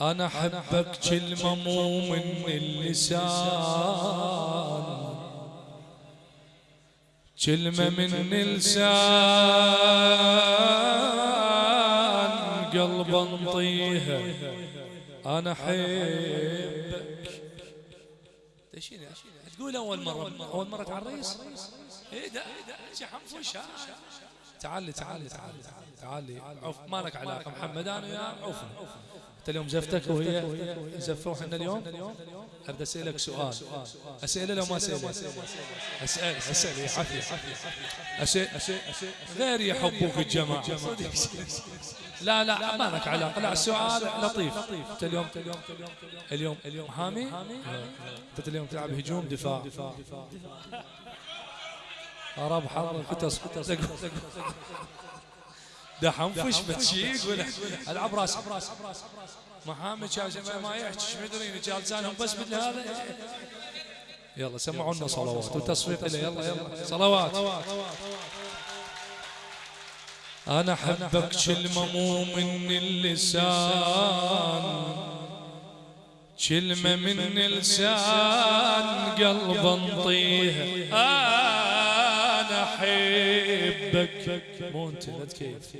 أنا أحبك كلمة مو من اللسان كلمة من اللسان قلب انطيها أنا أحبك. تقول أول مرة؟ أول مرة تعريس إيه ده حنفوش تعالي تعالي تعالي تعالي عوف ما لك علاقة محمد. أنا وياه عوفنا. انت اليوم زفتك وهي زفوا إحنا اليوم. ابدا أسألك سؤال. اسئله لو ما أسأل أسأل أسأل يا عافيه غير يحبوك الجماعة. لا لا ما لك علاقة. لا السؤال لطيف. أنت اليوم اليوم اليوم حامي؟ أنت اليوم تلعب هجوم دفاع. رب حرب قطس ده حنفش بتشيك ولا العب راس محامد شاشه ما يحكي مدري جالسانهم بس مثل هذا؟ يلا سمعونا صلوات وتصفيق له يلا يلا. صلوات. أنا أحبك كلمه مو من اللسان كلمه من اللسان قلب انطيها مو انت لا تكيف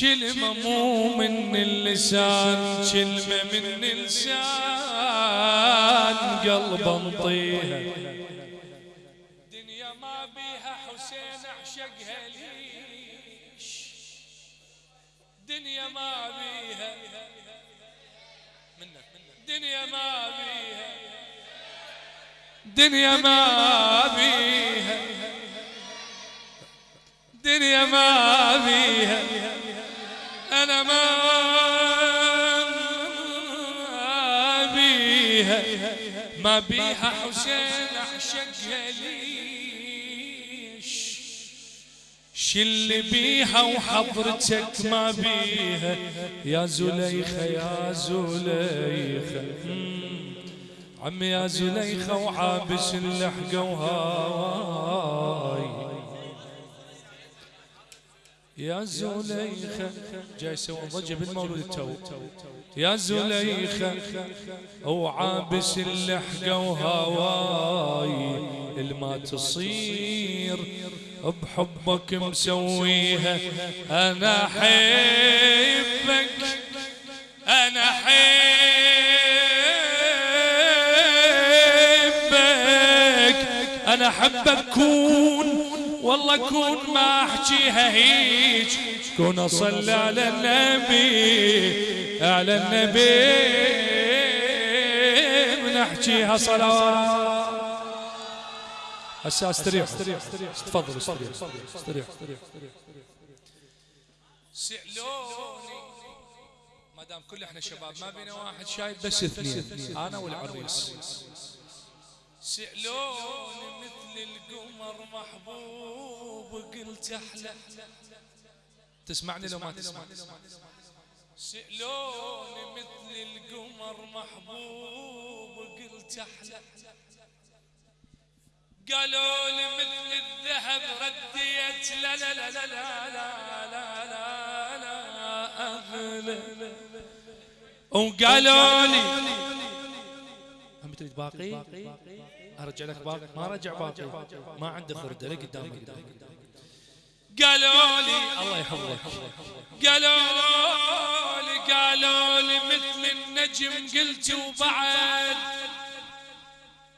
كلمة مو من اللسان كلمة من اللسان قلب انطيها دنيا ما بيها حسين اعشقها ليش؟ دنيا ما بيها دنيا ما بيها دنيا ما بيها. الدنيا ما بيها أنا ما بيها ما بيها حسين أعشقها ليش شل بيها وحضرتك ما بيها. يا زليخة يا زليخة. عمي يا زليخة وعابس اللحقة وهاي يا زليخة جاي يسوون ضجة بالمولود التو. يا زليخة وعابس اللحقة وهواي الما تصير بحبك مسويها. أنا أحبك أنا أحبك أنا أحبك كون. والله كون ما احكيها هيج كون اصلي على النبي على النبي. من احكيها صلوات هسه استريح. تفضل استريح. استريح. سألوني. ما كل إحنا شباب ما بينا واحد شايب بس اثنين أنا والعريس سألوني مثل القمر محبوب قلت أحلى تسمعني لو ما تسمع سألوني مثل القمر محبوب قلت أحلى قالوا لي مثل الذهب رديت لا لا لا لا لا لا لا لا لا أغلى وقالوا لي تريد باقي؟ أرجع لك باقي؟ ما رجع باقي. ما عنده خرده لي قدامك قالوا لي الله يحفظك. قالوا لي قالوا لي مثل النجم قلت وبعد.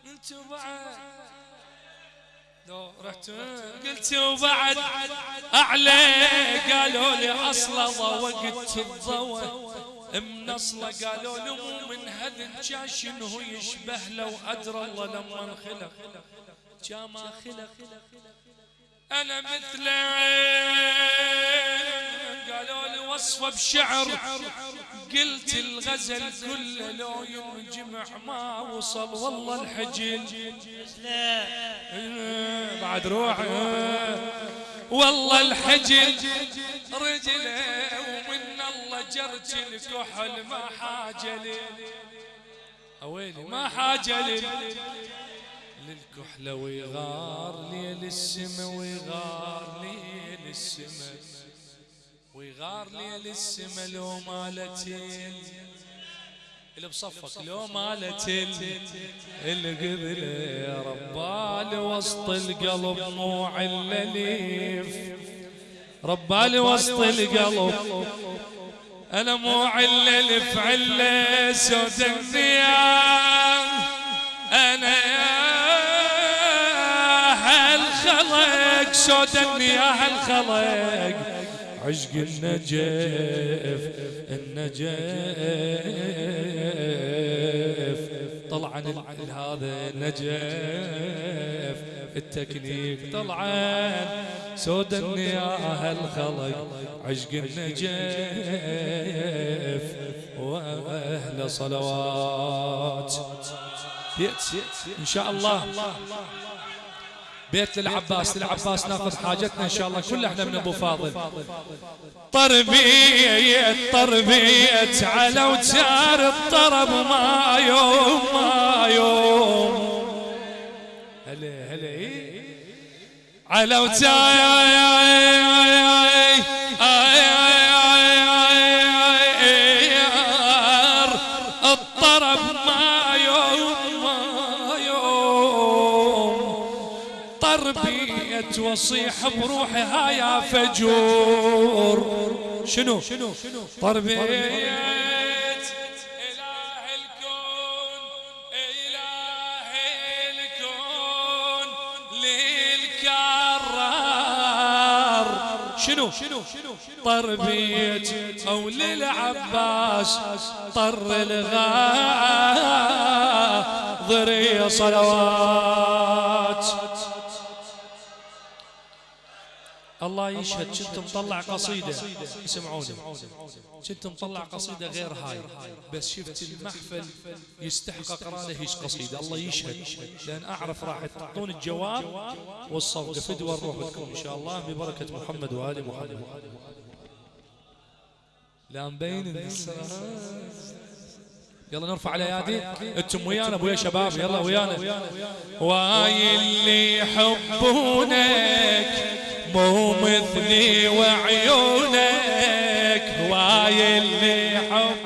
انت وبعد. لو رحت قلت وبعد. أعلى قالوا لي أصلا وقت الضوء. منصلة قالوا له من هذا جاشن هو يشبه لو أدرى الله لما خلق ما خلق. أنا مثل قالوا لي وصفه بشعر. قلت الغزل كله لو ينجمع ما وصل والله الحجل بعد روحي والله الحجل رجله جرت الكحل ما حاجة لي أويلي ما حاجة لي للكحلة ويغار ليل السما ويغار ليل السما ويغار ليل السما لو مالتين. اللي بصفك لو مالت القبلة ربال وسط القلب مو علليف ربال وسط القلب. أنا مو علة سود النيام أنا يا هالخلق سود النياه الخلق عشق النجف النجف. طلعا هذا النجف. التكنيك طلعا سود النياه الخلق عشق النجف وأهل صلوات. إن شاء الله. بيت للعباس للعباس ناخذ حاجتنا إن شاء الله. كلها إحنا من أبو فاضل. طربية طربية على وتار الطرب ما يوم ما يوم. هلا هلا على وتار واصيح بروحها يا فجور شنو طربية شنو؟ طربية أو للعباس طر الغاضرية صلوات. الله يشهد. كنت مطلع قصيدة؟ اسمعوني. كنت مطلع قصيدة غير هاي. بس شفت المحفل يستحق اقرا له هيش قصيدة. الله يشهد. لأن أعرف راح تعطون الجواب والصوت. فدوى الروح بكم إن شاء الله. ببركة محمد وآل محمد. لا مبين يلا نرفع الايادي أنتم ويانا أبويا شباب. يلا ويانا. وآي اللي يحبونك مو مثلي وعيونك هواي اللي حب.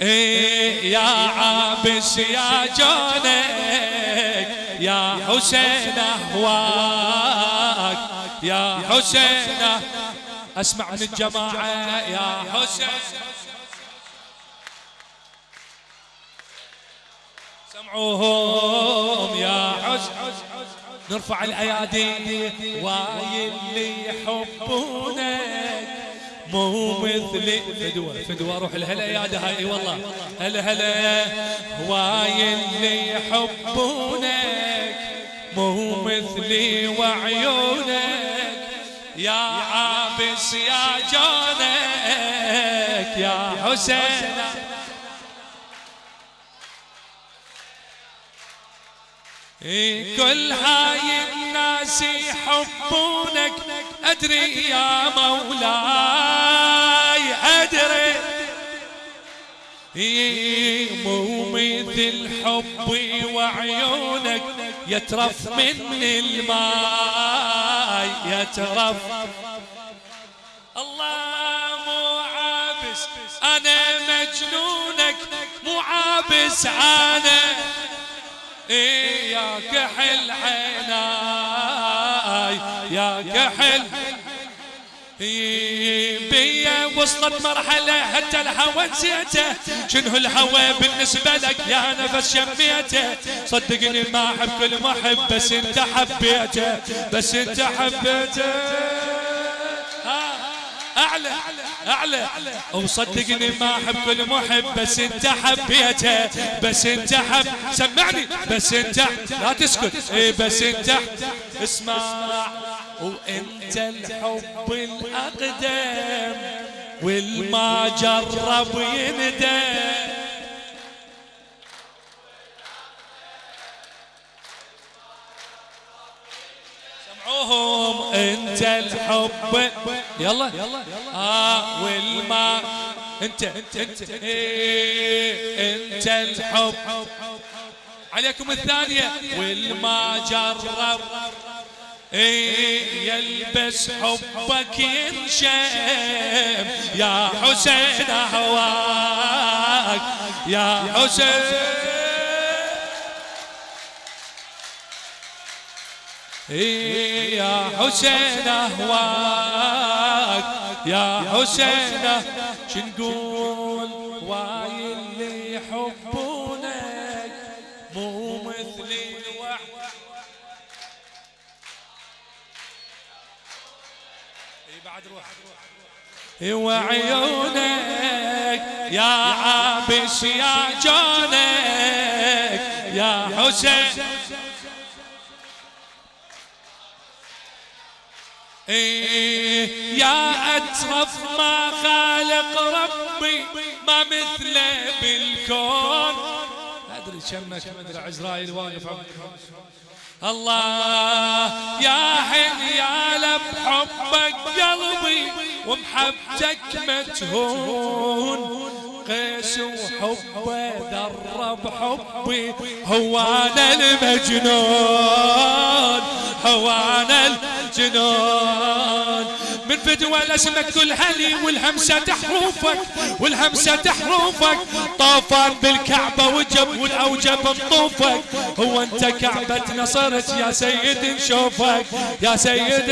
إيه يا عابس يا جونك يا حسين أهواك يا حسين أسمع من الجماعة يا حسين. سمعوهم يا عز نرفع الأيادي واي اللي يحبونك مو مثلي فدوى فدوى روح الهلا يا هاي. والله. هلا هلا. واي اللي يحبونك مو مثلي وعيونك. يا عابس يا جونك يا حسين. كل هاي الناس يحبونك. أدري يا مولاي أدري. مو مثل حبي وعيونك يترف من الماي يترف. الله مو عابس أنا مجنونك مو عابس أنا. يا كحل عيناي يا كحل. بيا وصلت مرحلة حتى الهوى نسيته. شنو الهوى بالنسبة لك يا نفس شميته. صدقني ما أحب كل محب بس أنت حبيته بس أنت حبيته. أعلى. أعلى. وصدقني ما أحب كل محب بس أنت حبيته بس أنت حب سمعني. بس أنت لا تسكت. إيه بس أنت اسمع. وأنت الحب الأقدم والما جرب يندم. سمعوهم انت الحب. يلا. آه والما. انت انت انت إيه انت الحب. عليكم الثانية. والما جرب. إيه يلبس حبك ينشم. يا حسين أهواك. يا حسين يا حسين أهواك يا حسين شنقول واي اللي يحبونك مو مثلي الوحد. بعد روح. وعيونك يا عابس يا جونك يا حسين. إيه يا أترف ما خالق ربي ما مثله بالكون. أدري كمك مدري عزرائيل واقف الله يا حين يا لب حبك قلبي ومحبتك متهون قيس وحبه درب حبي هو أنا المجنون هو أنا الجنون من فدوى لاسمك كل هلي والهمسة تحروفك والهمسة تحروفك. طوفان بالكعبة وجب والأوجب مطوفك. هو أنت كعبة نصرت يا سيد نشوفك يا سيد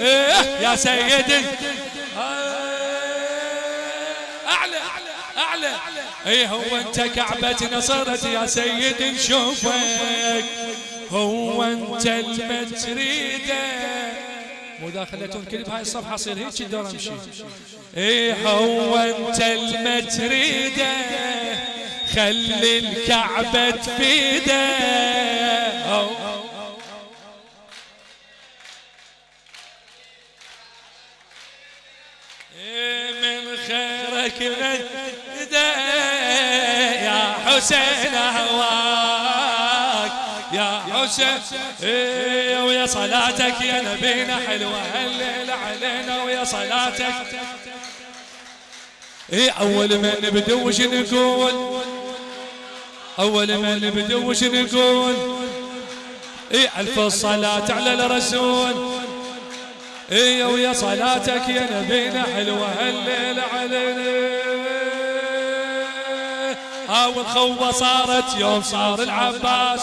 إيه يا سيد أعلى. اي هو أنت كعبة نصرت يا سيد نشوفك. هو أنت المتريده مو داخلتون كل بهاي الصفحة صير هيك الدور أمشي. اي هو أنت المتريده خلي الكعبة تفيده من خيرك يا حسين هواك يا حسين إيه ويا صلاتك يا نبينا حلوة هالليلة علينا ويا صلاتك. إيه أول ما نبدو وش نقول؟ أول ما نبدو وش نقول؟ إيه ألف الصلاة على الرسول. إيه ويا صلاتك يا نبينا حلوة هالليلة علينا. ها والخوة صارت يوم صار العباس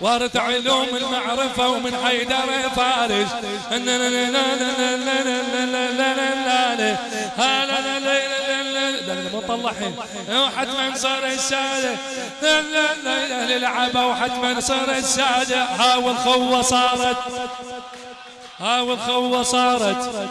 وارث علوم المعرفة ومن حيدر فارس مطلحين وحتما صار السادة للعبة وحتما صار السادة ها والخوة صارت ها والخوة صارت